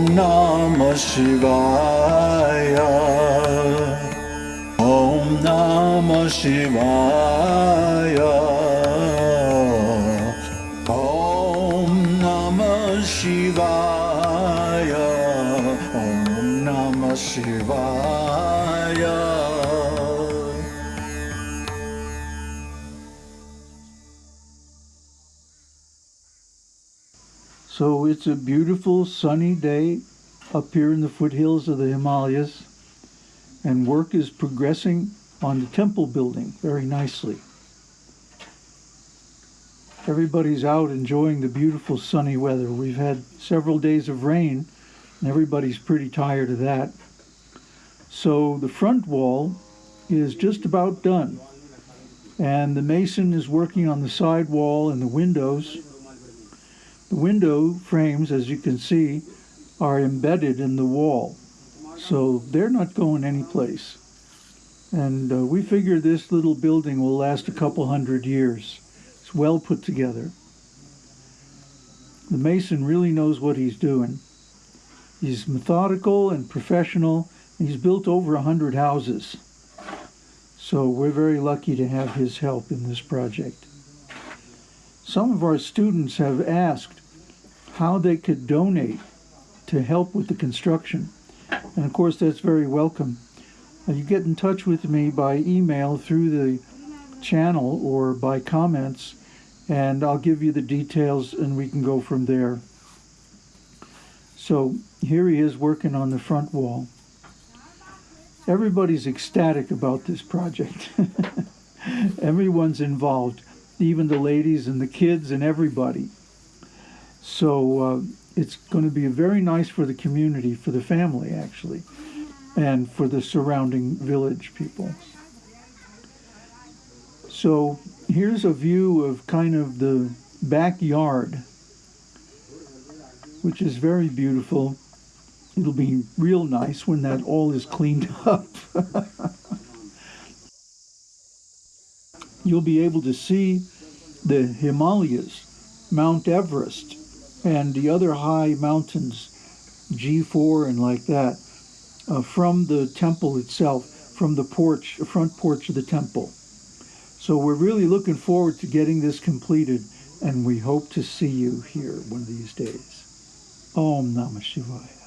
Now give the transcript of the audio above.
ॐ नम शिवाय। ॐ नमः शिवाय। ॐ नमः शिवाय। ॐ नमः शिवाय। So it's a beautiful sunny day up here in the foothills of the Himalayas, and work is progressing on the temple building very nicely. Everybody's out enjoying the beautiful sunny weather. We've had several days of rain, and everybody's pretty tired of that. So the front wall is just about done, and the mason is working on the side wall and the windows. The window frames, as you can see, are embedded in the wall, so they're not going anyplace. And uh, we figure this little building will last a couple hundred years. It's well put together. The mason really knows what he's doing. He's methodical and professional. And he's built over a hundred houses. So we're very lucky to have his help in this project. Some of our students have asked how they could donate to help with the construction. And of course, that's very welcome. Uh, you get in touch with me by email through the channel or by comments, and I'll give you the details and we can go from there. So here he is working on the front wall. Everybody's ecstatic about this project. Everyone's involved, even the ladies and the kids and everybody. So uh, it's going to be very nice for the community, for the family actually, and for the surrounding village people. So here's a view of kind of the backyard, which is very beautiful. It'll be real nice when that all is cleaned up. You'll be able to see the Himalayas, Mount Everest, and the other high mountains, G4 and like that, uh, from the temple itself, from the porch, front porch of the temple. So we're really looking forward to getting this completed, and we hope to see you here one of these days. Om Namah Shivaya.